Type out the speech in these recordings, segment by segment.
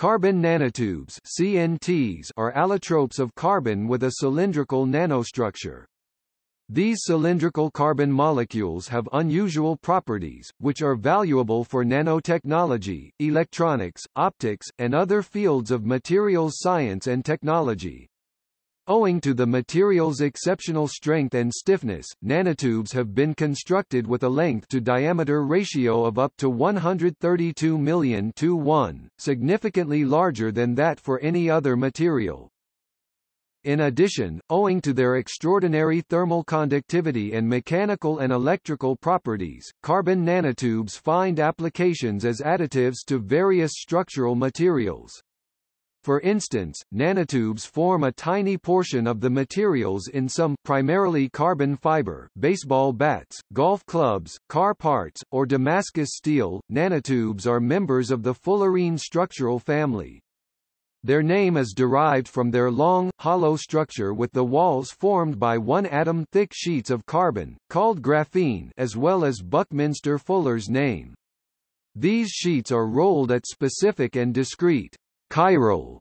Carbon nanotubes CNTs are allotropes of carbon with a cylindrical nanostructure. These cylindrical carbon molecules have unusual properties, which are valuable for nanotechnology, electronics, optics, and other fields of materials science and technology. Owing to the material's exceptional strength and stiffness, nanotubes have been constructed with a length-to-diameter ratio of up to 132 million to 1, significantly larger than that for any other material. In addition, owing to their extraordinary thermal conductivity and mechanical and electrical properties, carbon nanotubes find applications as additives to various structural materials. For instance, nanotubes form a tiny portion of the materials in some primarily carbon fiber baseball bats, golf clubs, car parts, or Damascus steel. Nanotubes are members of the fullerene structural family. Their name is derived from their long, hollow structure with the walls formed by one-atom thick sheets of carbon, called graphene as well as Buckminster Fuller's name. These sheets are rolled at specific and discrete chiral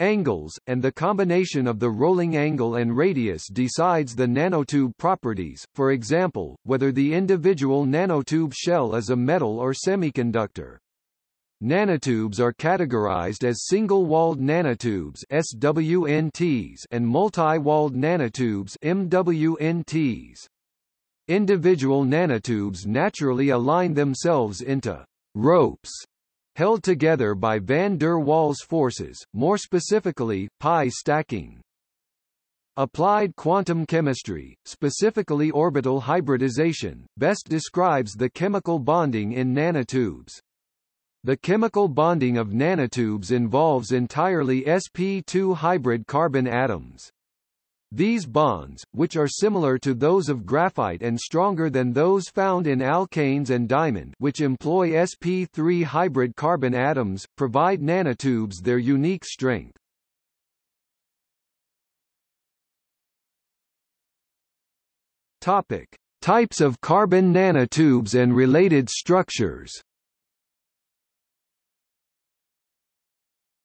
angles, and the combination of the rolling angle and radius decides the nanotube properties, for example, whether the individual nanotube shell is a metal or semiconductor. Nanotubes are categorized as single-walled nanotubes SWNTs and multi-walled nanotubes MWNTs. Individual nanotubes naturally align themselves into ropes held together by van der Waals forces, more specifically, pi stacking. Applied quantum chemistry, specifically orbital hybridization, best describes the chemical bonding in nanotubes. The chemical bonding of nanotubes involves entirely sp2 hybrid carbon atoms. These bonds, which are similar to those of graphite and stronger than those found in alkanes and diamond which employ sp3 hybrid carbon atoms, provide nanotubes their unique strength. Topic. Types of carbon nanotubes and related structures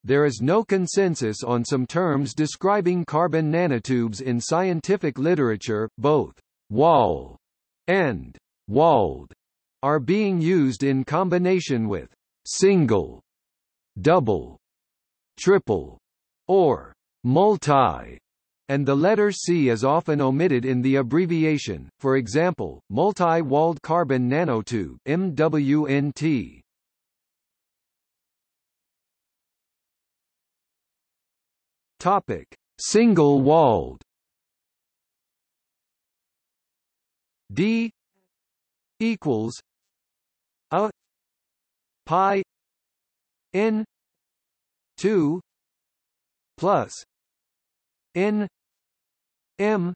There is no consensus on some terms describing carbon nanotubes in scientific literature, both wall and walled are being used in combination with single, double, triple, or multi, and the letter C is often omitted in the abbreviation, for example, multi-walled carbon nanotube MWNT. Topic: Single-walled. D equals a pi n 2 plus n m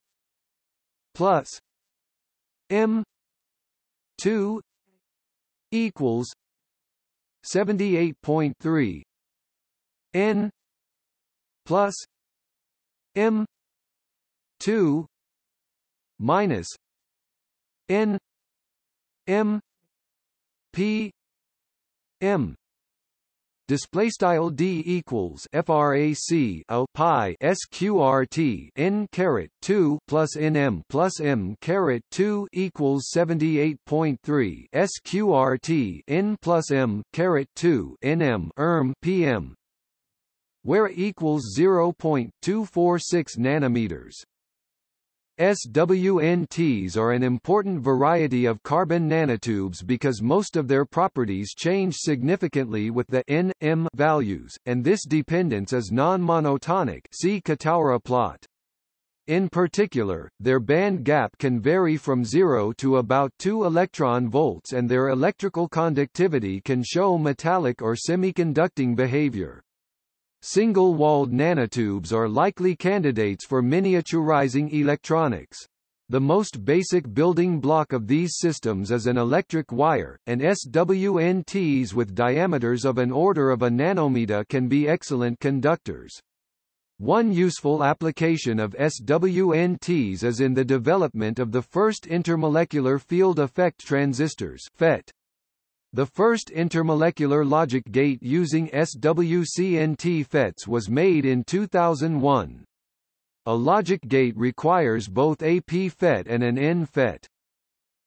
plus m 2 equals 78.3 n plus M two minus N M P M. Display style d equals frac a pi sqrt n caret 2 plus nm plus m caret 2 equals 78.3 sqrt n plus m caret 2 nm erm pm where equals 0.246 nanometers. SWNTs are an important variety of carbon nanotubes because most of their properties change significantly with the N, M values, and this dependence is non-monotonic see Kataura plot. In particular, their band gap can vary from 0 to about 2 electron volts and their electrical conductivity can show metallic or semiconducting behavior. Single-walled nanotubes are likely candidates for miniaturizing electronics. The most basic building block of these systems is an electric wire, and SWNTs with diameters of an order of a nanometer can be excellent conductors. One useful application of SWNTs is in the development of the first intermolecular field effect transistors FET. The first intermolecular logic gate using SWCNT FETs was made in 2001. A logic gate requires both a p-FET and an n-FET.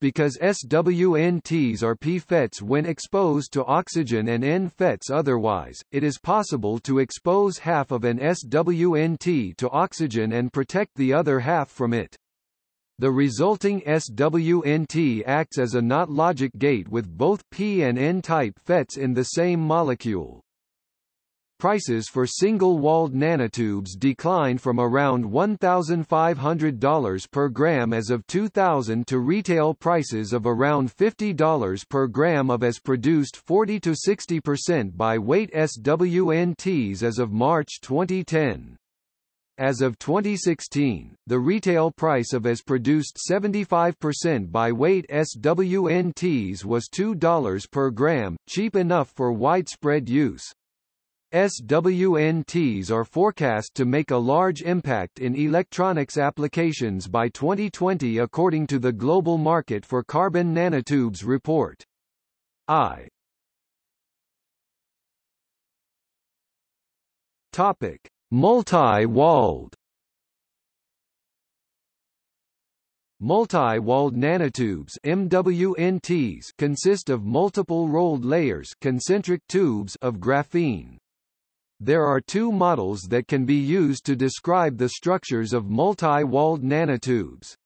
Because SWNTs are p-FETs when exposed to oxygen and n-FETs otherwise, it is possible to expose half of an SWNT to oxygen and protect the other half from it. The resulting SWNT acts as a NOT logic gate with both P and N-type FETs in the same molecule. Prices for single-walled nanotubes declined from around $1,500 per gram as of 2000 to retail prices of around $50 per gram of as produced 40 to 60% by weight SWNTs as of March 2010. As of 2016, the retail price of as produced 75% by weight SWNTs was $2 per gram, cheap enough for widespread use. SWNTs are forecast to make a large impact in electronics applications by 2020 according to the Global Market for Carbon Nanotubes report. I Topic Multi-walled Multi-walled nanotubes MWNTs consist of multiple rolled layers concentric tubes of graphene. There are two models that can be used to describe the structures of multi-walled nanotubes.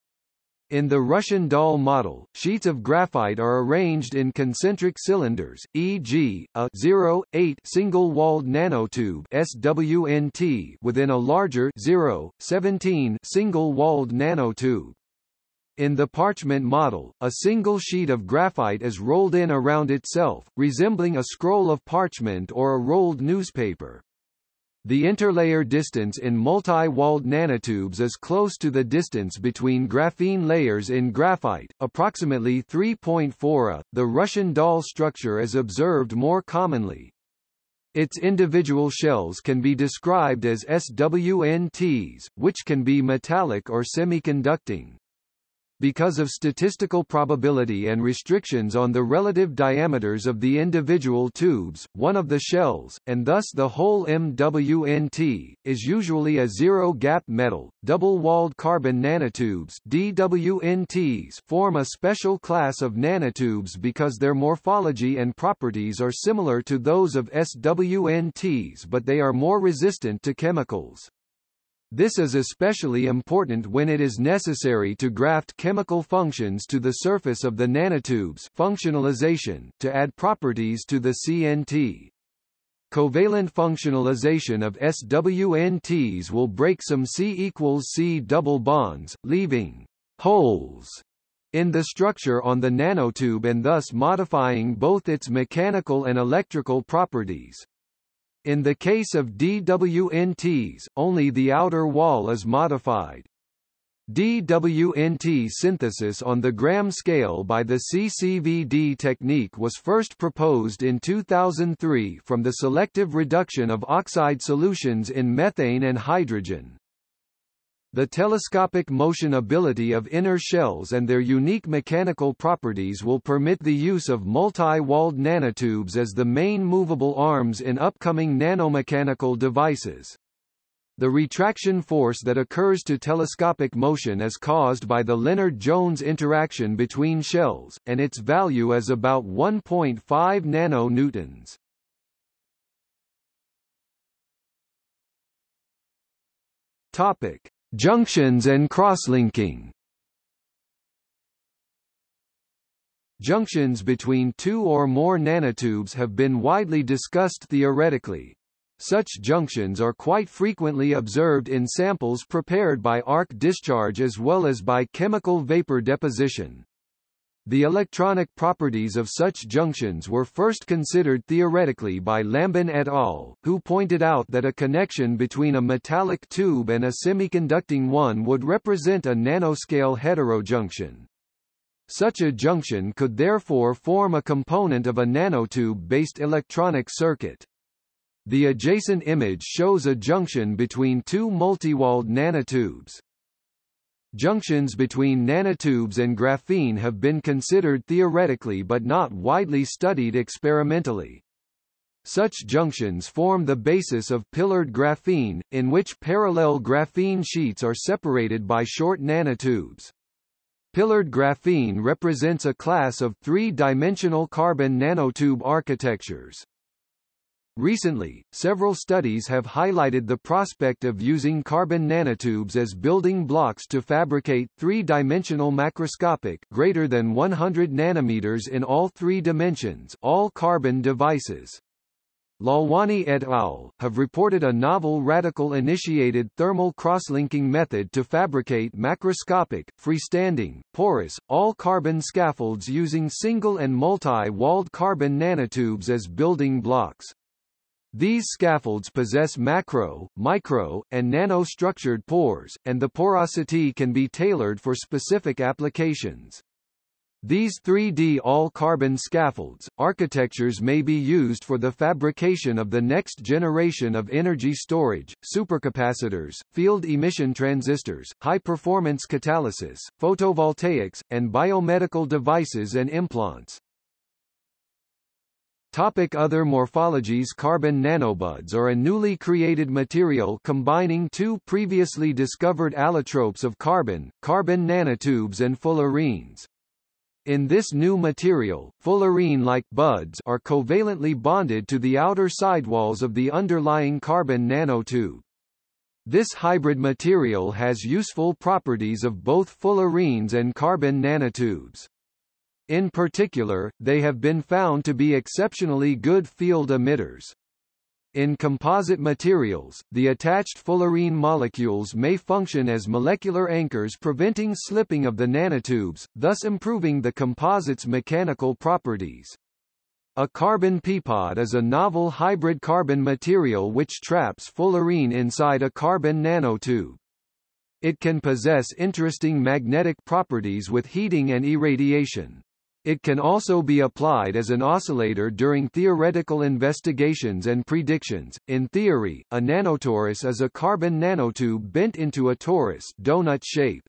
In the Russian doll model, sheets of graphite are arranged in concentric cylinders, e.g., a 0.8 single-walled nanotube SWNT within a larger 0.17 single-walled nanotube. In the parchment model, a single sheet of graphite is rolled in around itself, resembling a scroll of parchment or a rolled newspaper. The interlayer distance in multi-walled nanotubes is close to the distance between graphene layers in graphite, approximately 3.4 a. Uh, the Russian doll structure is observed more commonly. Its individual shells can be described as SWNTs, which can be metallic or semiconducting. Because of statistical probability and restrictions on the relative diameters of the individual tubes, one of the shells, and thus the whole MWNT, is usually a zero-gap metal. Double-walled carbon nanotubes DWNTs form a special class of nanotubes because their morphology and properties are similar to those of SWNTs but they are more resistant to chemicals. This is especially important when it is necessary to graft chemical functions to the surface of the nanotubes functionalization, to add properties to the CNT. Covalent functionalization of SWNTs will break some C equals C double bonds, leaving holes in the structure on the nanotube and thus modifying both its mechanical and electrical properties. In the case of DWNTs, only the outer wall is modified. DWNT synthesis on the gram scale by the CCVD technique was first proposed in 2003 from the selective reduction of oxide solutions in methane and hydrogen. The telescopic motion ability of inner shells and their unique mechanical properties will permit the use of multi-walled nanotubes as the main movable arms in upcoming nanomechanical devices. The retraction force that occurs to telescopic motion is caused by the Lennard-Jones interaction between shells, and its value is about 1.5 nanonewtons. Topic: Junctions and crosslinking Junctions between two or more nanotubes have been widely discussed theoretically. Such junctions are quite frequently observed in samples prepared by arc discharge as well as by chemical vapor deposition. The electronic properties of such junctions were first considered theoretically by Lambin et al., who pointed out that a connection between a metallic tube and a semiconducting one would represent a nanoscale heterojunction. Such a junction could therefore form a component of a nanotube-based electronic circuit. The adjacent image shows a junction between two multiwalled nanotubes. Junctions between nanotubes and graphene have been considered theoretically but not widely studied experimentally. Such junctions form the basis of pillared graphene, in which parallel graphene sheets are separated by short nanotubes. Pillared graphene represents a class of three-dimensional carbon nanotube architectures. Recently, several studies have highlighted the prospect of using carbon nanotubes as building blocks to fabricate three-dimensional macroscopic greater than 100 nanometers in all three dimensions all carbon devices. Lalwani et al. have reported a novel radical-initiated thermal crosslinking method to fabricate macroscopic, freestanding, porous, all-carbon scaffolds using single and multi-walled carbon nanotubes as building blocks. These scaffolds possess macro, micro, and nano-structured pores, and the porosity can be tailored for specific applications. These 3D all-carbon scaffolds, architectures may be used for the fabrication of the next generation of energy storage, supercapacitors, field emission transistors, high-performance catalysis, photovoltaics, and biomedical devices and implants. Topic other morphologies Carbon nanobuds are a newly created material combining two previously discovered allotropes of carbon, carbon nanotubes and fullerenes. In this new material, fullerene-like buds are covalently bonded to the outer sidewalls of the underlying carbon nanotube. This hybrid material has useful properties of both fullerenes and carbon nanotubes. In particular, they have been found to be exceptionally good field emitters. In composite materials, the attached fullerene molecules may function as molecular anchors preventing slipping of the nanotubes, thus improving the composite's mechanical properties. A carbon peapod is a novel hybrid carbon material which traps fullerene inside a carbon nanotube. It can possess interesting magnetic properties with heating and irradiation. It can also be applied as an oscillator during theoretical investigations and predictions. In theory, a nanotorus is a carbon nanotube bent into a torus donut shape.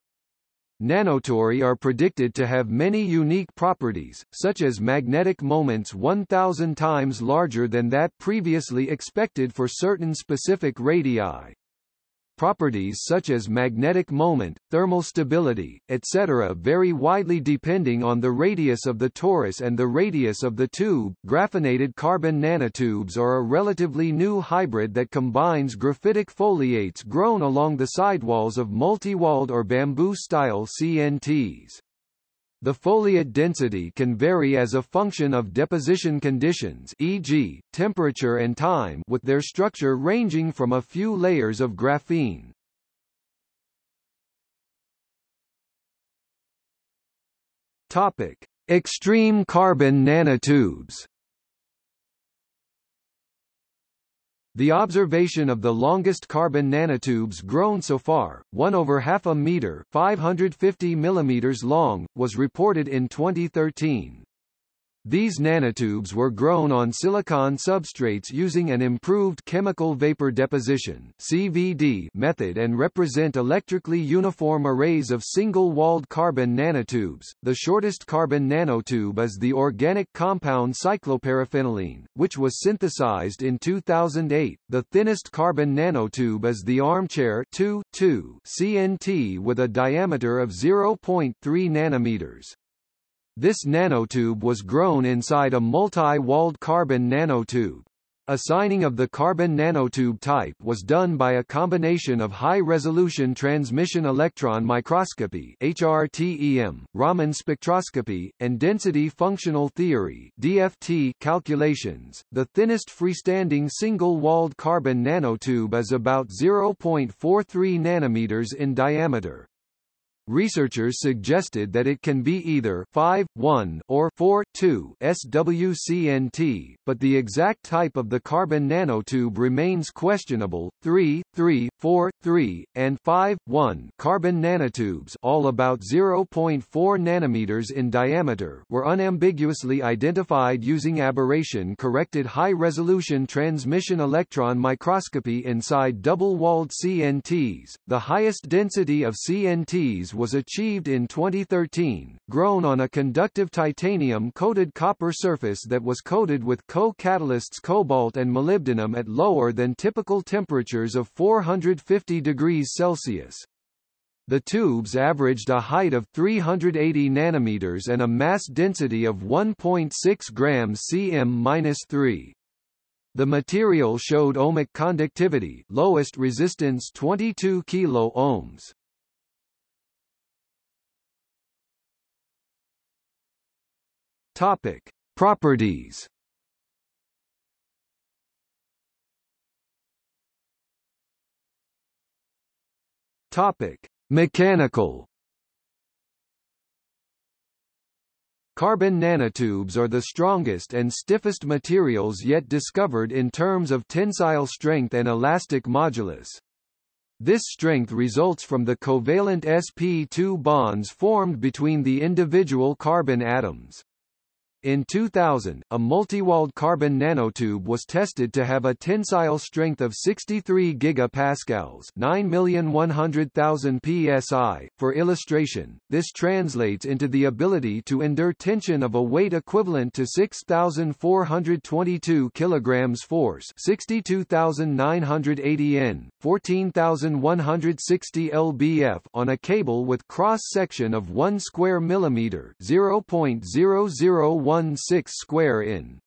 Nanotori are predicted to have many unique properties, such as magnetic moments 1,000 times larger than that previously expected for certain specific radii. Properties such as magnetic moment, thermal stability, etc. vary widely depending on the radius of the torus and the radius of the tube. Graphenated carbon nanotubes are a relatively new hybrid that combines graphitic foliates grown along the sidewalls of multi-walled or bamboo-style CNTs. The foliate density can vary as a function of deposition conditions e.g., temperature and time with their structure ranging from a few layers of graphene. Topic: Extreme carbon nanotubes The observation of the longest carbon nanotubes grown so far, one over half a meter 550 millimeters long, was reported in 2013. These nanotubes were grown on silicon substrates using an improved chemical vapor deposition (CVD) method and represent electrically uniform arrays of single-walled carbon nanotubes. The shortest carbon nanotube is the organic compound cycloparaphenylene, which was synthesized in 2008. The thinnest carbon nanotube is the armchair 2, 2 CNT with a diameter of 0.3 nanometers. This nanotube was grown inside a multi-walled carbon nanotube. Assigning of the carbon nanotube type was done by a combination of high-resolution transmission electron microscopy HRTEM, Raman spectroscopy, and density functional theory DFT calculations. The thinnest freestanding single-walled carbon nanotube is about 0.43 nanometers in diameter. Researchers suggested that it can be either 5, 1 or 4, 2 SWCNT, but the exact type of the carbon nanotube remains questionable. 3, 3, 4, 3, and 5, 1 carbon nanotubes all about 0.4 nanometers in diameter were unambiguously identified using aberration-corrected high-resolution transmission electron microscopy inside double-walled CNTs. The highest density of CNTs was achieved in 2013, grown on a conductive titanium-coated copper surface that was coated with co-catalysts cobalt and molybdenum at lower than typical temperatures of 450 degrees Celsius. The tubes averaged a height of 380 nanometers and a mass density of 1.6 grams cm-3. The material showed ohmic conductivity, lowest resistance 22 kilo ohms. Topic: Properties. Topic: Mechanical Carbon nanotubes are the strongest and stiffest materials yet discovered in terms of tensile strength and elastic modulus. This strength results from the covalent sp2 bonds formed between the individual carbon atoms. In 2000, a multi-walled carbon nanotube was tested to have a tensile strength of 63 gigapascals, 9,100,000 psi. For illustration, this translates into the ability to endure tension of a weight equivalent to 6,422 kilograms force, 62,980 N, 14,160 lbf on a cable with cross section of 1 square millimeter, 0.001 16 square in.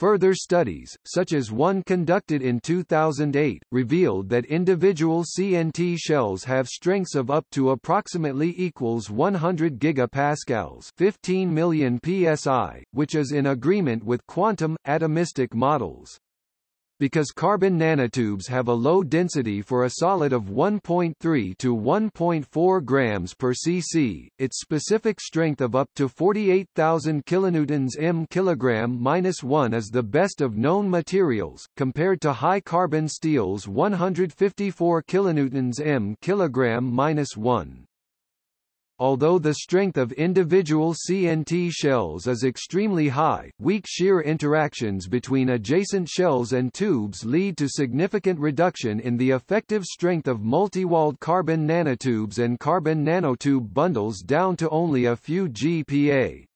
Further studies, such as one conducted in 2008, revealed that individual CNT shells have strengths of up to approximately equals 100 gigapascals 15 million psi, which is in agreement with quantum, atomistic models. Because carbon nanotubes have a low density for a solid of 1.3 to 1.4 grams per cc, its specific strength of up to 48,000 kilonewtons m kilogram minus 1 is the best of known materials, compared to high carbon steel's 154 kilonewtons m kilogram minus 1. Although the strength of individual CNT shells is extremely high, weak shear interactions between adjacent shells and tubes lead to significant reduction in the effective strength of multi-walled carbon nanotubes and carbon nanotube bundles down to only a few GPa.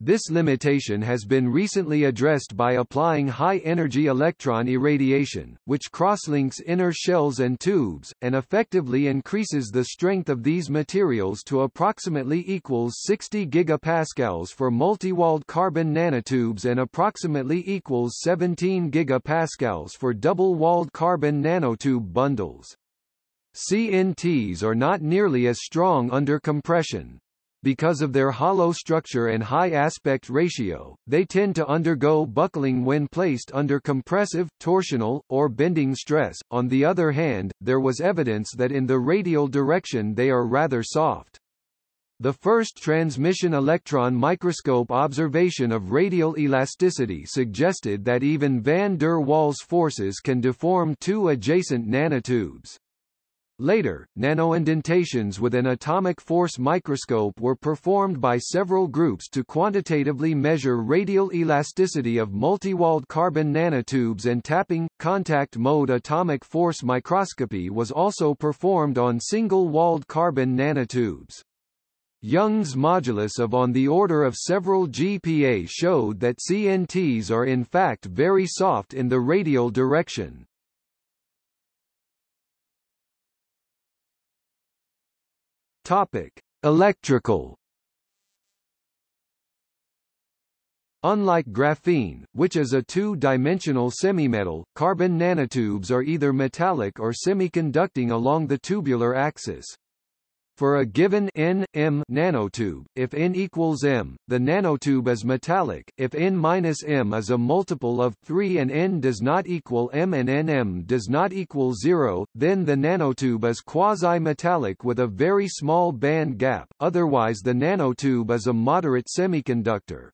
This limitation has been recently addressed by applying high-energy electron irradiation, which crosslinks inner shells and tubes, and effectively increases the strength of these materials to approximately equals 60 gigapascals for multi-walled carbon nanotubes and approximately equals 17 gigapascals for double-walled carbon nanotube bundles. CNTs are not nearly as strong under compression, because of their hollow structure and high aspect ratio, they tend to undergo buckling when placed under compressive, torsional, or bending stress. On the other hand, there was evidence that in the radial direction they are rather soft. The first transmission electron microscope observation of radial elasticity suggested that even van der Waals forces can deform two adjacent nanotubes. Later, nanoindentations with an atomic force microscope were performed by several groups to quantitatively measure radial elasticity of multi-walled carbon nanotubes and tapping. Contact mode atomic force microscopy was also performed on single-walled carbon nanotubes. Young's modulus of on the order of several GPa showed that CNTs are in fact very soft in the radial direction. Topic: Electrical Unlike graphene, which is a two-dimensional semimetal, carbon nanotubes are either metallic or semiconducting along the tubular axis. For a given n m nanotube, if n equals m, the nanotube is metallic. If n minus m is a multiple of 3 and n does not equal m and nm does not equal 0, then the nanotube is quasi-metallic with a very small band gap, otherwise the nanotube is a moderate semiconductor.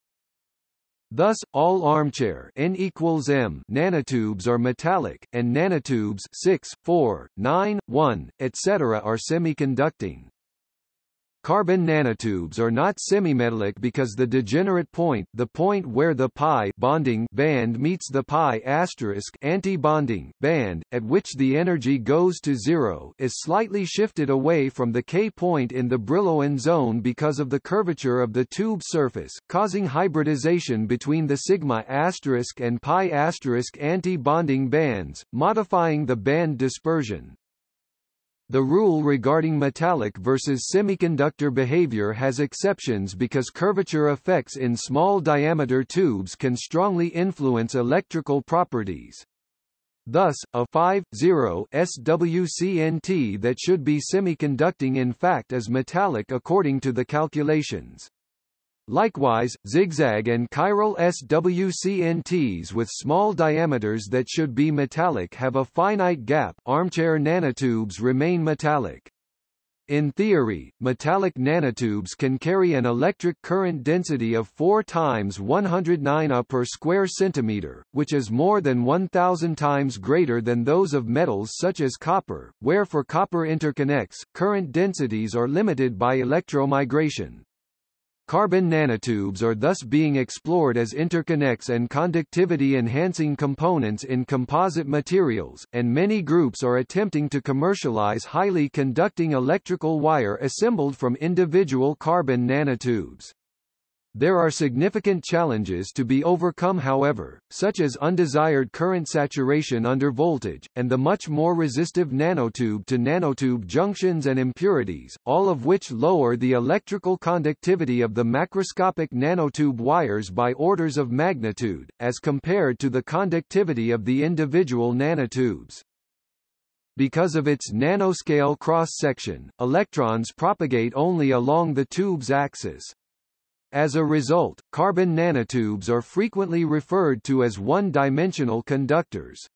Thus, all armchair n equals m nanotubes are metallic, and nanotubes 6, 4, 9, 1, etc. are semiconducting. Carbon nanotubes are not semimetallic because the degenerate point, the point where the pi bonding band meets the pi asterisk anti-bonding band, at which the energy goes to zero, is slightly shifted away from the K point in the Brillouin zone because of the curvature of the tube surface, causing hybridization between the sigma asterisk and pi asterisk anti-bonding bands, modifying the band dispersion. The rule regarding metallic versus semiconductor behavior has exceptions because curvature effects in small diameter tubes can strongly influence electrical properties. Thus, a 5.0 SWCNT that should be semiconducting in fact is metallic according to the calculations. Likewise, zigzag and chiral SWCNTs with small diameters that should be metallic have a finite gap armchair nanotubes remain metallic. In theory, metallic nanotubes can carry an electric current density of 4 times 109 A per square centimeter, which is more than 1,000 times greater than those of metals such as copper, where for copper interconnects, current densities are limited by electromigration. Carbon nanotubes are thus being explored as interconnects and conductivity-enhancing components in composite materials, and many groups are attempting to commercialize highly conducting electrical wire assembled from individual carbon nanotubes. There are significant challenges to be overcome however, such as undesired current saturation under voltage, and the much more resistive nanotube to nanotube junctions and impurities, all of which lower the electrical conductivity of the macroscopic nanotube wires by orders of magnitude, as compared to the conductivity of the individual nanotubes. Because of its nanoscale cross-section, electrons propagate only along the tube's axis. As a result, carbon nanotubes are frequently referred to as one-dimensional conductors.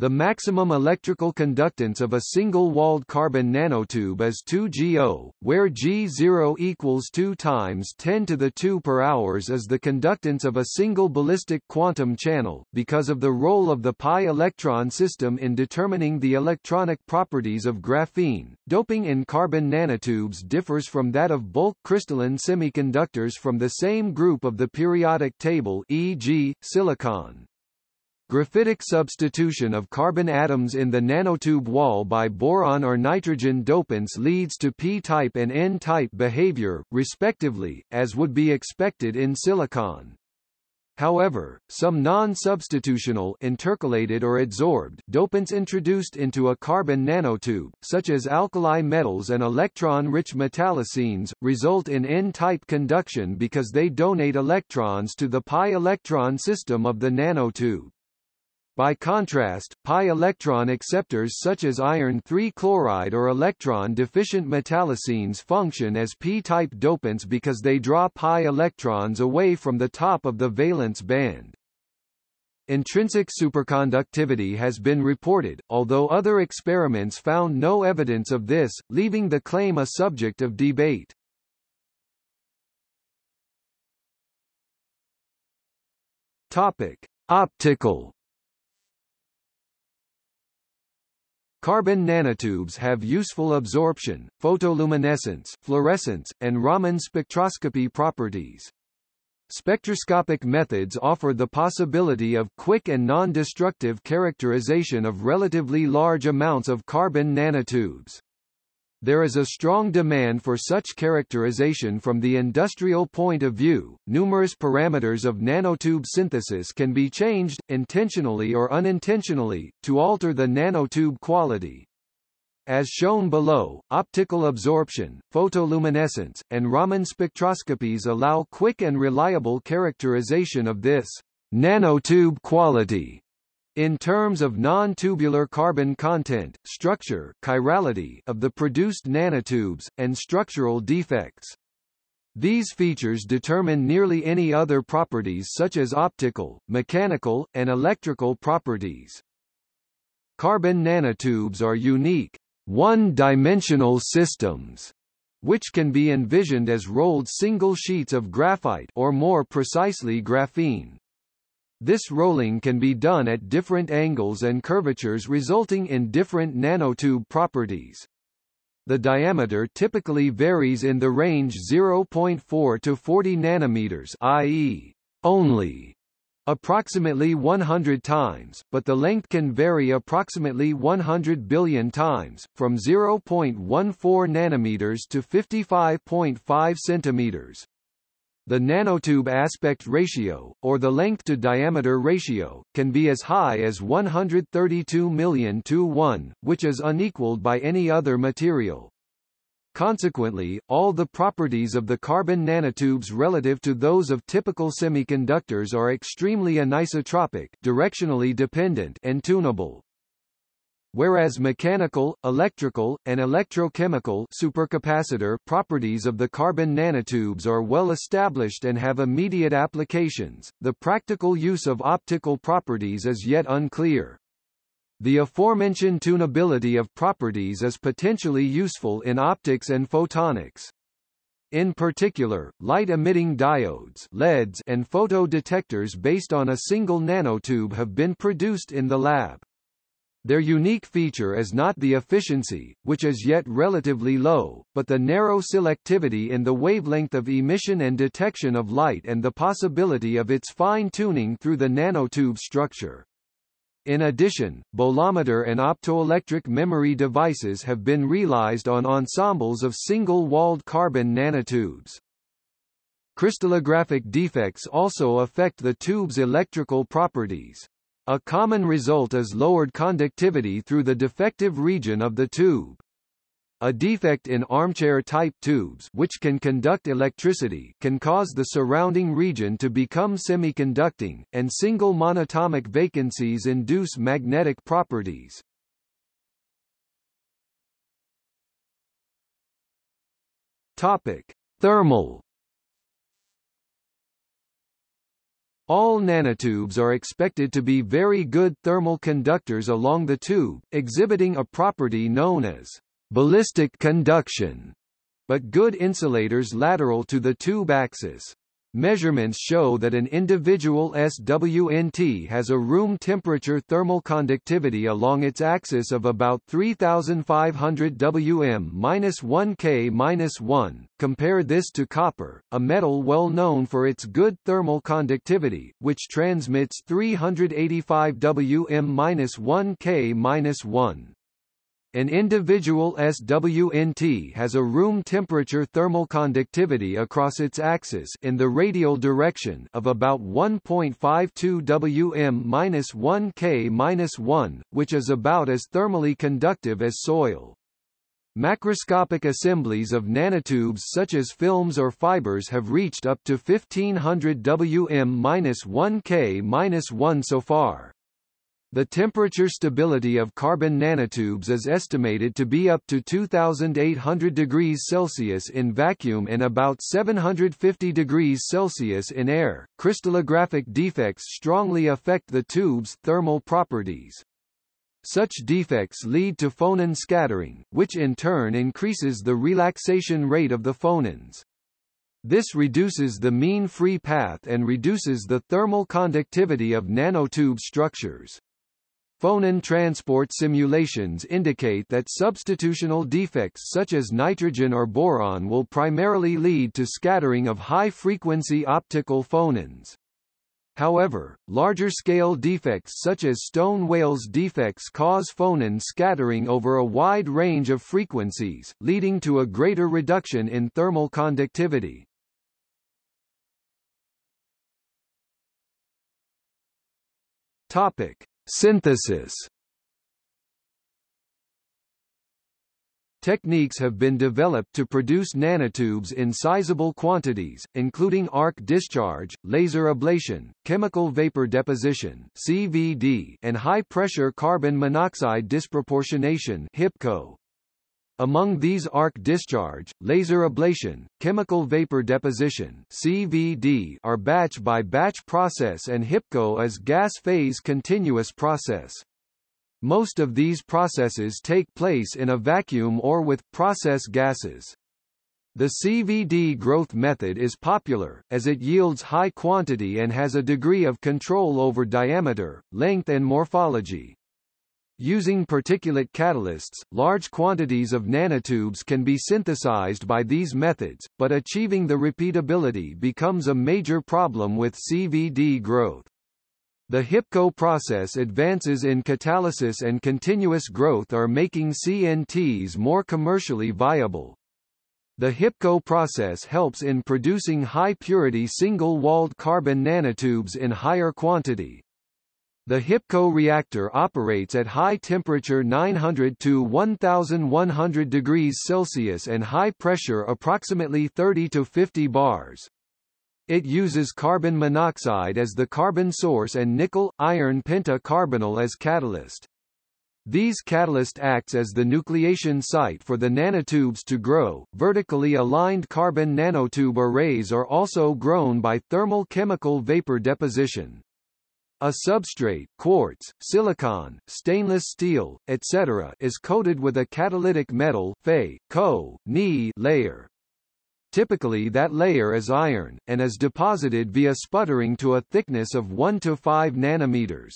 The maximum electrical conductance of a single-walled carbon nanotube is 2GO, where G0 equals 2 times 10 to the 2 per hours is the conductance of a single ballistic quantum channel, because of the role of the pi electron system in determining the electronic properties of graphene. Doping in carbon nanotubes differs from that of bulk crystalline semiconductors from the same group of the periodic table e.g., silicon. Graphitic substitution of carbon atoms in the nanotube wall by boron or nitrogen dopants leads to p-type and n-type behavior, respectively, as would be expected in silicon. However, some non-substitutional intercalated or adsorbed dopants introduced into a carbon nanotube, such as alkali metals and electron-rich metallocenes, result in n-type conduction because they donate electrons to the pi electron system of the nanotube. By contrast, pi electron acceptors such as iron 3 chloride or electron-deficient metallocenes function as p-type dopants because they draw pi electrons away from the top of the valence band. Intrinsic superconductivity has been reported, although other experiments found no evidence of this, leaving the claim a subject of debate. Topic: Optical Carbon nanotubes have useful absorption, photoluminescence, fluorescence, and Raman spectroscopy properties. Spectroscopic methods offer the possibility of quick and non-destructive characterization of relatively large amounts of carbon nanotubes. There is a strong demand for such characterization from the industrial point of view. Numerous parameters of nanotube synthesis can be changed, intentionally or unintentionally, to alter the nanotube quality. As shown below, optical absorption, photoluminescence, and Raman spectroscopies allow quick and reliable characterization of this nanotube quality in terms of non-tubular carbon content, structure chirality of the produced nanotubes, and structural defects. These features determine nearly any other properties such as optical, mechanical, and electrical properties. Carbon nanotubes are unique, one-dimensional systems, which can be envisioned as rolled single sheets of graphite or more precisely graphene. This rolling can be done at different angles and curvatures resulting in different nanotube properties. the diameter typically varies in the range 0.4 to 40 nanometers i.e., only approximately 100 times, but the length can vary approximately 100 billion times, from 0.14 nanometers to 55.5 centimeters. The nanotube aspect ratio, or the length to diameter ratio, can be as high as 132 million to 1, which is unequaled by any other material. Consequently, all the properties of the carbon nanotubes relative to those of typical semiconductors are extremely anisotropic directionally dependent and tunable. Whereas mechanical, electrical, and electrochemical supercapacitor properties of the carbon nanotubes are well established and have immediate applications, the practical use of optical properties is yet unclear. The aforementioned tunability of properties is potentially useful in optics and photonics. In particular, light-emitting diodes LEDs and photodetectors based on a single nanotube have been produced in the lab. Their unique feature is not the efficiency, which is yet relatively low, but the narrow selectivity in the wavelength of emission and detection of light and the possibility of its fine-tuning through the nanotube structure. In addition, bolometer and optoelectric memory devices have been realized on ensembles of single-walled carbon nanotubes. Crystallographic defects also affect the tube's electrical properties. A common result is lowered conductivity through the defective region of the tube. A defect in armchair-type tubes which can conduct electricity can cause the surrounding region to become semiconducting, and single monatomic vacancies induce magnetic properties. Topic: Thermal All nanotubes are expected to be very good thermal conductors along the tube, exhibiting a property known as ballistic conduction, but good insulators lateral to the tube axis. Measurements show that an individual SWNT has a room temperature thermal conductivity along its axis of about 3500 Wm-1 K-1. Compare this to copper, a metal well known for its good thermal conductivity, which transmits 385 Wm-1 K-1. An individual SWNT has a room temperature thermal conductivity across its axis in the radial direction of about 1.52 Wm-1 K-1, which is about as thermally conductive as soil. Macroscopic assemblies of nanotubes such as films or fibers have reached up to 1500 Wm-1 K-1 so far. The temperature stability of carbon nanotubes is estimated to be up to 2800 degrees Celsius in vacuum and about 750 degrees Celsius in air. Crystallographic defects strongly affect the tube's thermal properties. Such defects lead to phonon scattering, which in turn increases the relaxation rate of the phonons. This reduces the mean free path and reduces the thermal conductivity of nanotube structures. Phonon transport simulations indicate that substitutional defects such as nitrogen or boron will primarily lead to scattering of high-frequency optical phonons. However, larger-scale defects such as Stone Wales defects cause phonon scattering over a wide range of frequencies, leading to a greater reduction in thermal conductivity. Topic: Synthesis Techniques have been developed to produce nanotubes in sizable quantities, including arc discharge, laser ablation, chemical vapor deposition (CVD), and high-pressure carbon monoxide disproportionation (HIPCO). Among these arc discharge, laser ablation, chemical vapor deposition CVD are batch-by-batch -batch process and HIPCO is gas-phase continuous process. Most of these processes take place in a vacuum or with process gases. The CVD growth method is popular, as it yields high quantity and has a degree of control over diameter, length and morphology. Using particulate catalysts, large quantities of nanotubes can be synthesized by these methods, but achieving the repeatability becomes a major problem with CVD growth. The HIPCO process advances in catalysis and continuous growth are making CNTs more commercially viable. The HIPCO process helps in producing high-purity single-walled carbon nanotubes in higher quantity. The HIPCO reactor operates at high temperature 900 to 1100 degrees Celsius and high pressure approximately 30 to 50 bars. It uses carbon monoxide as the carbon source and nickel-iron pentacarbonyl as catalyst. These catalyst acts as the nucleation site for the nanotubes to grow. Vertically aligned carbon nanotube arrays are also grown by thermal chemical vapor deposition. A substrate quartz, silicon, stainless steel, etc. is coated with a catalytic metal Fe, Co, Ni layer. Typically that layer is iron, and is deposited via sputtering to a thickness of 1 to 5 nanometers.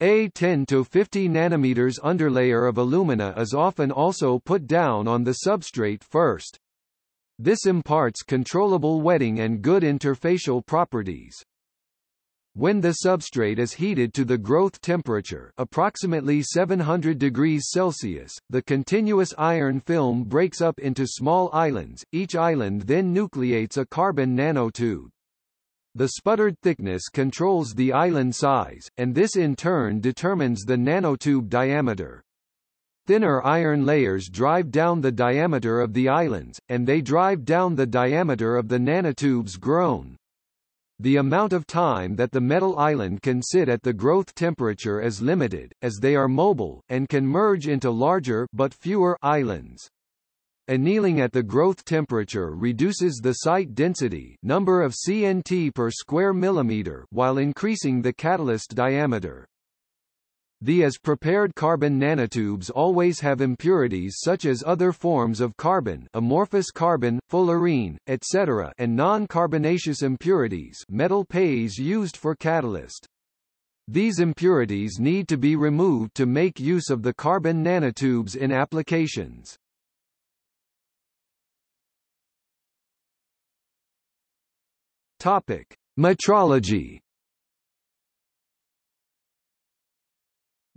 A 10 to 50 nanometers underlayer of alumina is often also put down on the substrate first. This imparts controllable wetting and good interfacial properties. When the substrate is heated to the growth temperature approximately 700 degrees Celsius, the continuous iron film breaks up into small islands, each island then nucleates a carbon nanotube. The sputtered thickness controls the island size, and this in turn determines the nanotube diameter. Thinner iron layers drive down the diameter of the islands, and they drive down the diameter of the nanotubes grown. The amount of time that the metal island can sit at the growth temperature is limited, as they are mobile, and can merge into larger but fewer islands. Annealing at the growth temperature reduces the site density number of CNT per square millimeter while increasing the catalyst diameter. The as-prepared carbon nanotubes always have impurities such as other forms of carbon amorphous carbon, fullerene, etc. and non-carbonaceous impurities metal pays used for catalyst. These impurities need to be removed to make use of the carbon nanotubes in applications. Topic: Metrology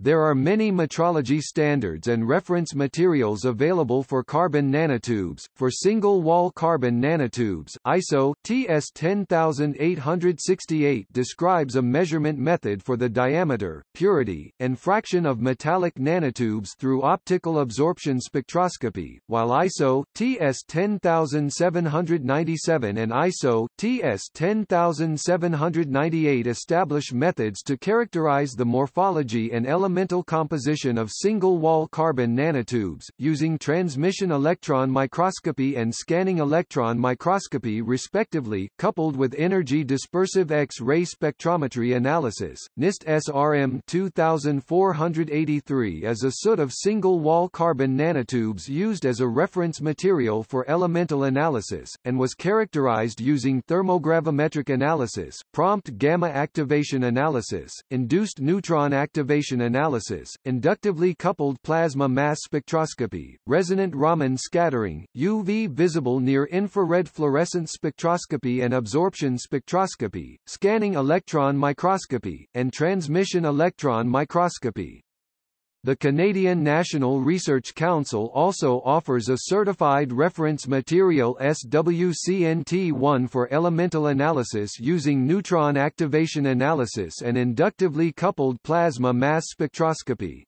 There are many metrology standards and reference materials available for carbon nanotubes. For single-wall carbon nanotubes, ISO TS 10868 describes a measurement method for the diameter, purity, and fraction of metallic nanotubes through optical absorption spectroscopy, while ISO TS 10797 and ISO TS 10798 establish methods to characterize the morphology and element elemental composition of single-wall carbon nanotubes, using transmission electron microscopy and scanning electron microscopy respectively, coupled with energy dispersive X-ray spectrometry analysis. NIST SRM 2483 is a soot of single-wall carbon nanotubes used as a reference material for elemental analysis, and was characterized using thermogravimetric analysis, prompt gamma activation analysis, induced neutron activation analysis analysis, inductively coupled plasma mass spectroscopy, resonant Raman scattering, UV visible near-infrared fluorescence spectroscopy and absorption spectroscopy, scanning electron microscopy, and transmission electron microscopy. The Canadian National Research Council also offers a Certified Reference Material SWCNT1 for elemental analysis using neutron activation analysis and inductively coupled plasma mass spectroscopy.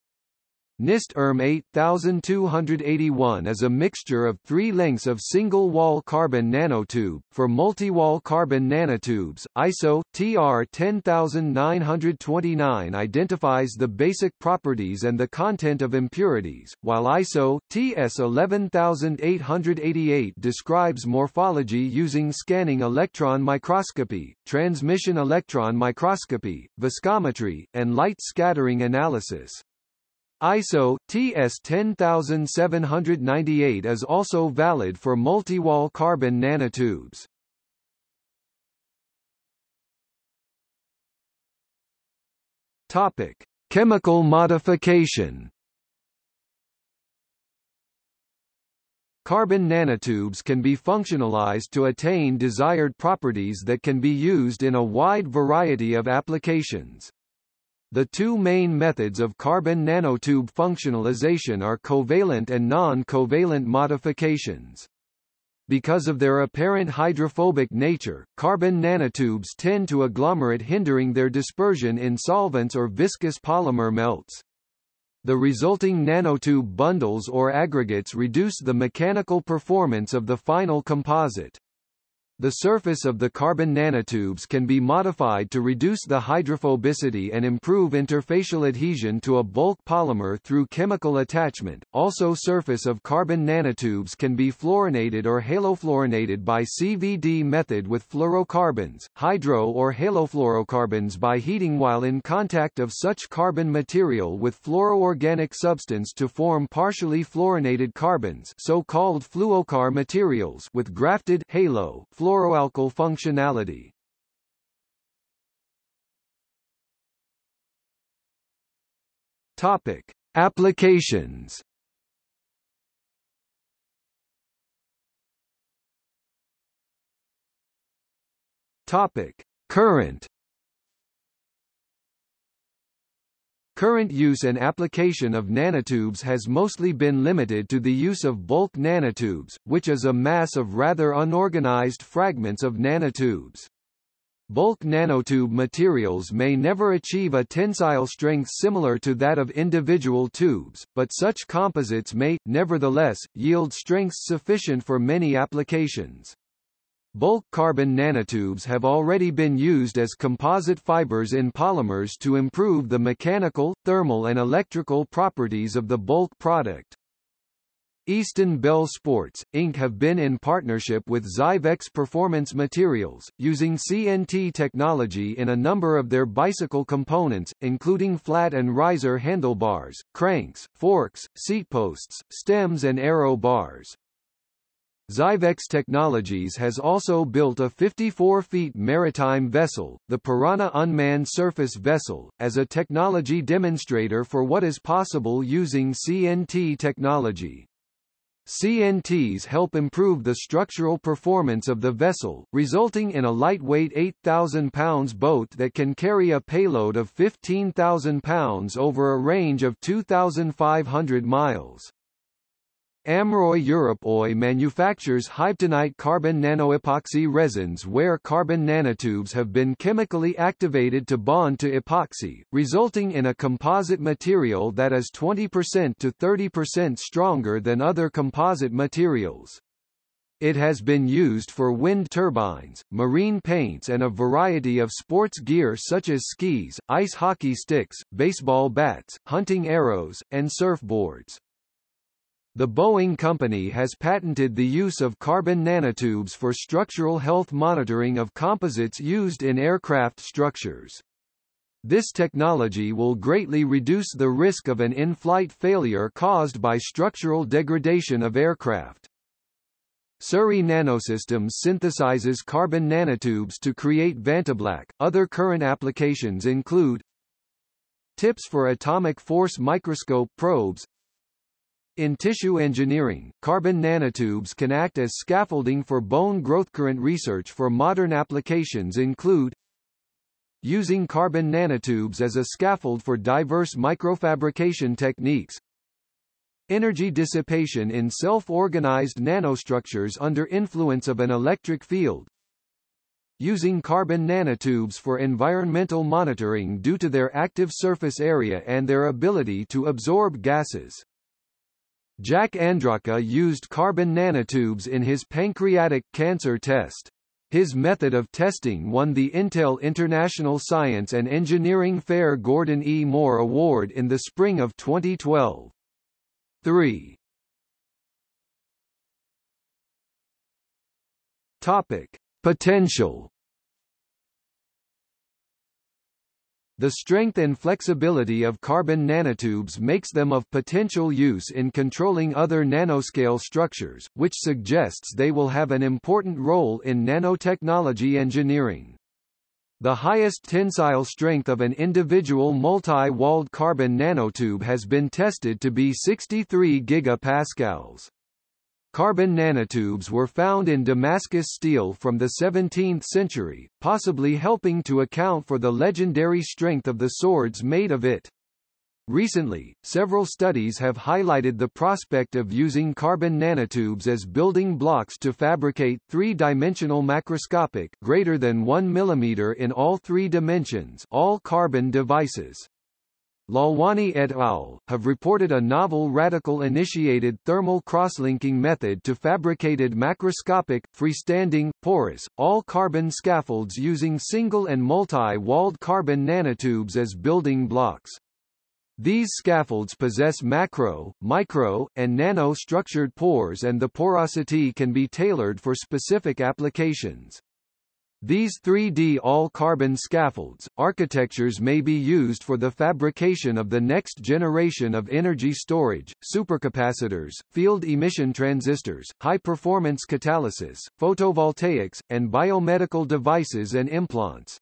NIST ERM 8281 is a mixture of three lengths of single-wall carbon nanotube. For multi-wall carbon nanotubes, ISO TR 10929 identifies the basic properties and the content of impurities, while ISO TS 11888 describes morphology using scanning electron microscopy, transmission electron microscopy, viscometry, and light scattering analysis. ISO TS 10798 is also valid for multi-wall carbon nanotubes. Topic: Chemical modification Carbon nanotubes can be functionalized to attain desired properties that can be used in a wide variety of applications. The two main methods of carbon nanotube functionalization are covalent and non-covalent modifications. Because of their apparent hydrophobic nature, carbon nanotubes tend to agglomerate hindering their dispersion in solvents or viscous polymer melts. The resulting nanotube bundles or aggregates reduce the mechanical performance of the final composite. The surface of the carbon nanotubes can be modified to reduce the hydrophobicity and improve interfacial adhesion to a bulk polymer through chemical attachment. Also surface of carbon nanotubes can be fluorinated or halofluorinated by CVD method with fluorocarbons, hydro or halofluorocarbons by heating while in contact of such carbon material with fluoroorganic substance to form partially fluorinated carbons so-called fluocar materials with grafted halo fluoroalkyl functionality. Topic: Applications. Topic: Current Current use and application of nanotubes has mostly been limited to the use of bulk nanotubes, which is a mass of rather unorganized fragments of nanotubes. Bulk nanotube materials may never achieve a tensile strength similar to that of individual tubes, but such composites may, nevertheless, yield strengths sufficient for many applications. Bulk carbon nanotubes have already been used as composite fibers in polymers to improve the mechanical, thermal and electrical properties of the bulk product. Easton Bell Sports, Inc. have been in partnership with Zyvex Performance Materials, using CNT technology in a number of their bicycle components, including flat and riser handlebars, cranks, forks, seatposts, stems and aero bars. Zyvex Technologies has also built a 54-feet maritime vessel, the Piranha Unmanned Surface Vessel, as a technology demonstrator for what is possible using CNT technology. CNTs help improve the structural performance of the vessel, resulting in a lightweight 8,000 pounds boat that can carry a payload of 15,000 pounds over a range of 2,500 miles. Amroy Europe Oy manufactures Hybtonite carbon nanoepoxy resins where carbon nanotubes have been chemically activated to bond to epoxy, resulting in a composite material that is 20% to 30% stronger than other composite materials. It has been used for wind turbines, marine paints and a variety of sports gear such as skis, ice hockey sticks, baseball bats, hunting arrows, and surfboards. The Boeing company has patented the use of carbon nanotubes for structural health monitoring of composites used in aircraft structures. This technology will greatly reduce the risk of an in-flight failure caused by structural degradation of aircraft. Surrey Nanosystems synthesizes carbon nanotubes to create Vantablack. Other current applications include tips for atomic force microscope probes, in tissue engineering, carbon nanotubes can act as scaffolding for bone growth. Current research for modern applications include using carbon nanotubes as a scaffold for diverse microfabrication techniques, energy dissipation in self-organized nanostructures under influence of an electric field, using carbon nanotubes for environmental monitoring due to their active surface area and their ability to absorb gases. Jack Andraka used carbon nanotubes in his pancreatic cancer test. His method of testing won the Intel International Science and Engineering Fair Gordon E. Moore Award in the spring of 2012. 3. Topic: Potential The strength and flexibility of carbon nanotubes makes them of potential use in controlling other nanoscale structures, which suggests they will have an important role in nanotechnology engineering. The highest tensile strength of an individual multi-walled carbon nanotube has been tested to be 63 gigapascals. Carbon nanotubes were found in Damascus steel from the 17th century, possibly helping to account for the legendary strength of the swords made of it. Recently, several studies have highlighted the prospect of using carbon nanotubes as building blocks to fabricate three-dimensional macroscopic greater than 1 mm in all three dimensions all carbon devices. Lalwani et al. have reported a novel radical-initiated thermal crosslinking method to fabricated macroscopic, freestanding, porous, all-carbon scaffolds using single and multi-walled carbon nanotubes as building blocks. These scaffolds possess macro, micro, and nano-structured pores and the porosity can be tailored for specific applications. These 3D all-carbon scaffolds, architectures may be used for the fabrication of the next generation of energy storage, supercapacitors, field emission transistors, high-performance catalysis, photovoltaics, and biomedical devices and implants.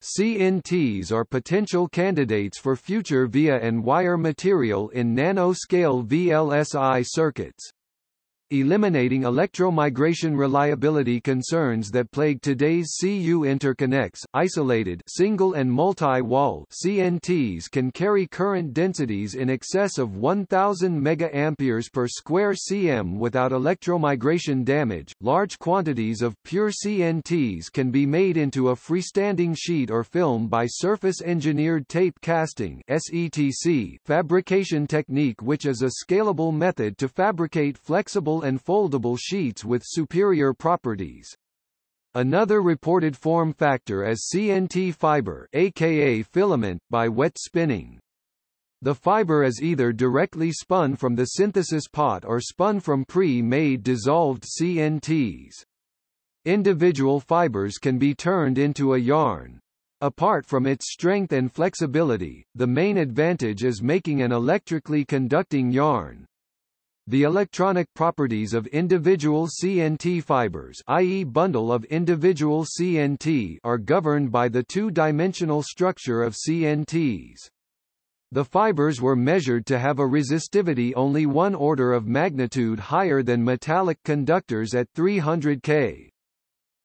CNTs are potential candidates for future via and wire material in nanoscale VLSI circuits eliminating electromigration reliability concerns that plague today's CU interconnects. Isolated single and multi-wall CNTs can carry current densities in excess of 1000 megaamperes per square cm without electromigration damage. Large quantities of pure CNTs can be made into a freestanding sheet or film by surface engineered tape casting SETC fabrication technique which is a scalable method to fabricate flexible and foldable sheets with superior properties. Another reported form factor is CNT fiber aka filament by wet spinning. The fiber is either directly spun from the synthesis pot or spun from pre-made dissolved CNTs. Individual fibers can be turned into a yarn. Apart from its strength and flexibility, the main advantage is making an electrically conducting yarn. The electronic properties of individual CNT fibers i.e. bundle of individual CNT are governed by the two-dimensional structure of CNTs. The fibers were measured to have a resistivity only one order of magnitude higher than metallic conductors at 300 K.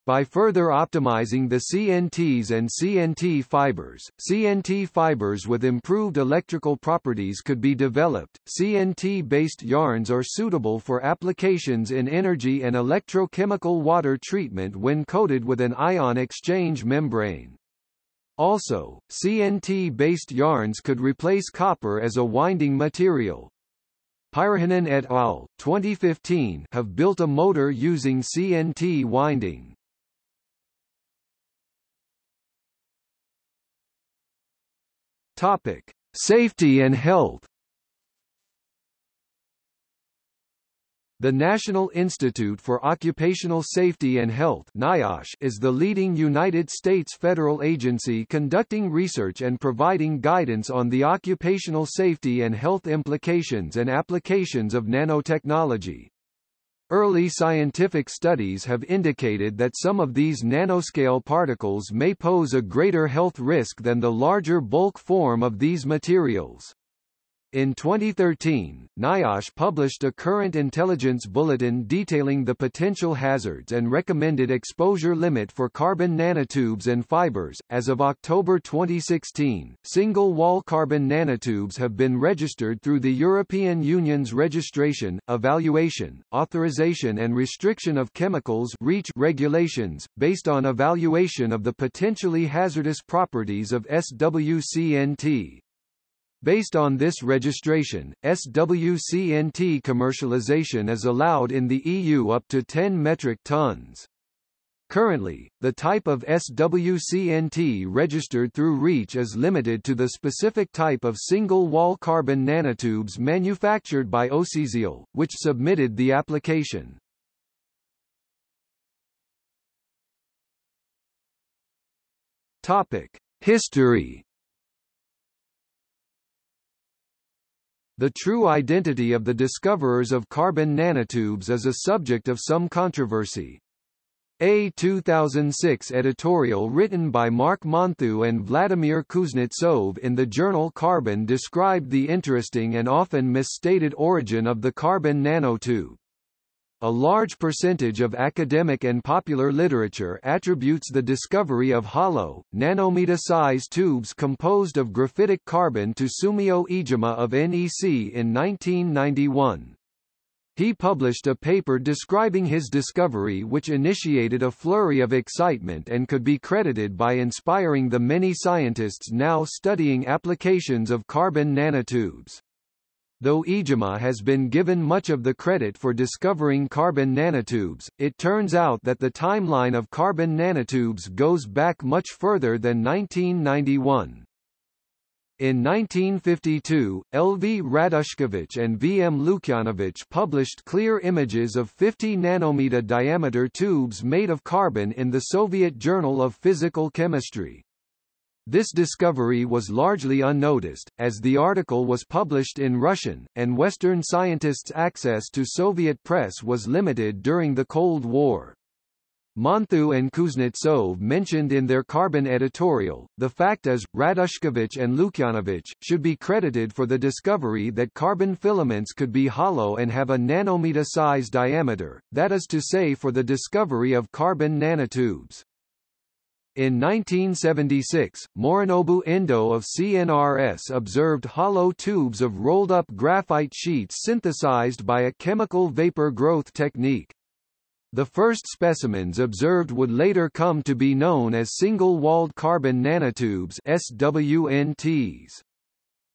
By further optimizing the CNTs and CNT fibers, CNT fibers with improved electrical properties could be developed. CNT-based yarns are suitable for applications in energy and electrochemical water treatment when coated with an ion exchange membrane. Also, CNT-based yarns could replace copper as a winding material. Pyrhönen et al. 2015 have built a motor using CNT winding. Topic: Safety and health. The National Institute for Occupational Safety and Health NIOSH is the leading United States federal agency conducting research and providing guidance on the occupational safety and health implications and applications of nanotechnology. Early scientific studies have indicated that some of these nanoscale particles may pose a greater health risk than the larger bulk form of these materials. In 2013, NIOSH published a current intelligence bulletin detailing the potential hazards and recommended exposure limit for carbon nanotubes and fibers. As of October 2016, single wall carbon nanotubes have been registered through the European Union's registration, evaluation, authorization and restriction of chemicals REACH regulations, based on evaluation of the potentially hazardous properties of SWCNT. Based on this registration, SWCNT commercialization is allowed in the EU up to 10 metric tons. Currently, the type of SWCNT registered through REACH is limited to the specific type of single-wall carbon nanotubes manufactured by OCSiAl, which submitted the application. Topic: History The true identity of the discoverers of carbon nanotubes is a subject of some controversy. A 2006 editorial written by Marc Monthioux and Vladimir Kuznetsov in the journal Carbon described the interesting and often misstated origin of the carbon nanotube. A large percentage of academic and popular literature attributes the discovery of hollow, nanometer-sized tubes composed of graphitic carbon to Sumio Iijima of NEC in 1991. He published a paper describing his discovery which initiated a flurry of excitement and could be credited by inspiring the many scientists now studying applications of carbon nanotubes. Though Iijima has been given much of the credit for discovering carbon nanotubes, it turns out that the timeline of carbon nanotubes goes back much further than 1991. In 1952, L. V. Radushkevich and V. M. Lukyanovich published clear images of 50 nanometer diameter tubes made of carbon in the Soviet Journal of Physical Chemistry. This discovery was largely unnoticed, as the article was published in Russian, and Western scientists' access to Soviet press was limited during the Cold War. Monthioux and Kuznetsov mentioned in their Carbon editorial, the fact is, Radushkevich and Lukyanovich, should be credited for the discovery that carbon filaments could be hollow and have a nanometer size diameter, that is to say for the discovery of carbon nanotubes. In 1976, Morinobu Endo of CNRS observed hollow tubes of rolled-up graphite sheets synthesized by a chemical vapor growth technique. The first specimens observed would later come to be known as single-walled carbon nanotubes SWNTs.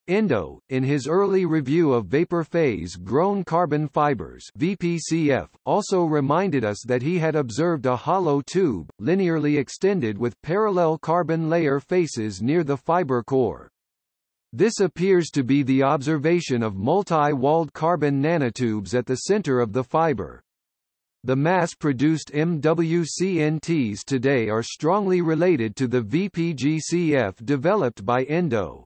Endo, in his early review of vapor phase grown carbon fibers VPCF, also reminded us that he had observed a hollow tube, linearly extended with parallel carbon layer faces near the fiber core. This appears to be the observation of multi-walled carbon nanotubes at the center of the fiber. The mass-produced MWCNTs today are strongly related to the VPGCF developed by Endo.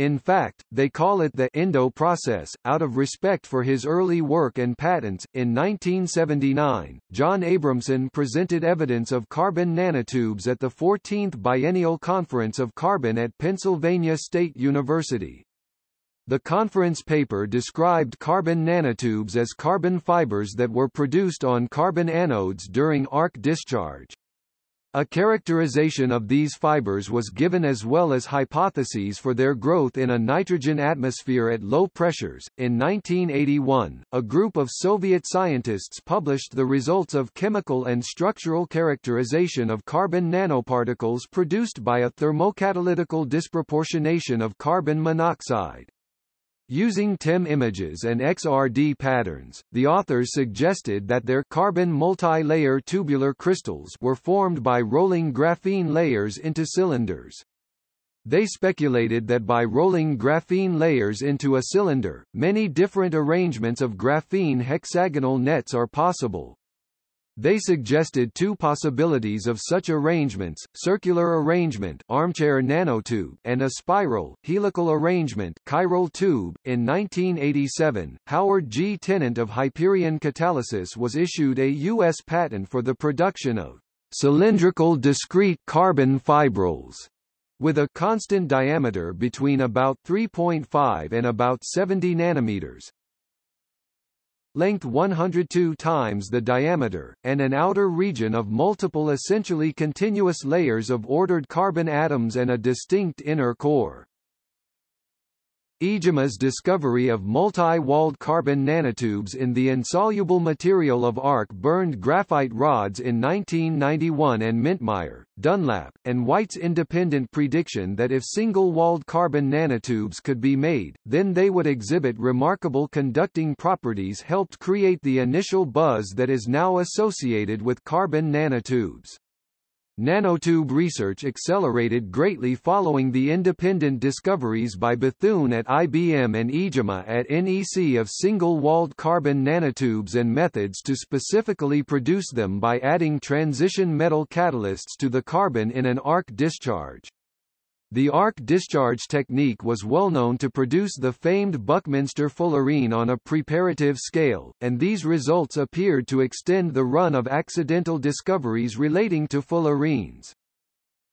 In fact, they call it the Endo process, out of respect for his early work and patents. In 1979, John Abrahamson presented evidence of carbon nanotubes at the 14th Biennial Conference of Carbon at Pennsylvania State University. The conference paper described carbon nanotubes as carbon fibers that were produced on carbon anodes during arc discharge. A characterization of these fibers was given as well as hypotheses for their growth in a nitrogen atmosphere at low pressures. In 1981, a group of Soviet scientists published the results of chemical and structural characterization of carbon nanoparticles produced by a thermocatalytical disproportionation of carbon monoxide. Using TEM images and XRD patterns, the authors suggested that their carbon multi-layer tubular crystals were formed by rolling graphene layers into cylinders. They speculated that by rolling graphene layers into a cylinder, many different arrangements of graphene hexagonal nets are possible, they suggested two possibilities of such arrangements, circular arrangement armchair nanotube and a spiral, helical arrangement chiral tube. In 1987, Howard G. Tennent of Hyperion Catalysis was issued a U.S. patent for the production of cylindrical discrete carbon fibrils with a constant diameter between about 3.5 and about 70 nanometers, length 102 times the diameter, and an outer region of multiple essentially continuous layers of ordered carbon atoms and a distinct inner core. Iijima's discovery of multi-walled carbon nanotubes in the insoluble material of arc-burned graphite rods in 1991 and Mintmire, Dunlap, and White's independent prediction that if single-walled carbon nanotubes could be made, then they would exhibit remarkable conducting properties helped create the initial buzz that is now associated with carbon nanotubes. Nanotube research accelerated greatly following the independent discoveries by Bethune at IBM and Iijima at NEC of single-walled carbon nanotubes and methods to specifically produce them by adding transition metal catalysts to the carbon in an arc discharge. The arc discharge technique was well known to produce the famed Buckminster fullerene on a preparative scale, and these results appeared to extend the run of accidental discoveries relating to fullerenes.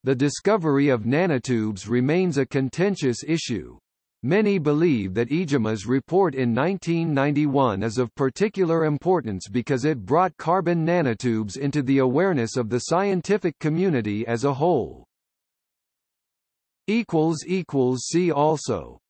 The discovery of nanotubes remains a contentious issue. Many believe that Iijima's report in 1991 is of particular importance because it brought carbon nanotubes into the awareness of the scientific community as a whole. See also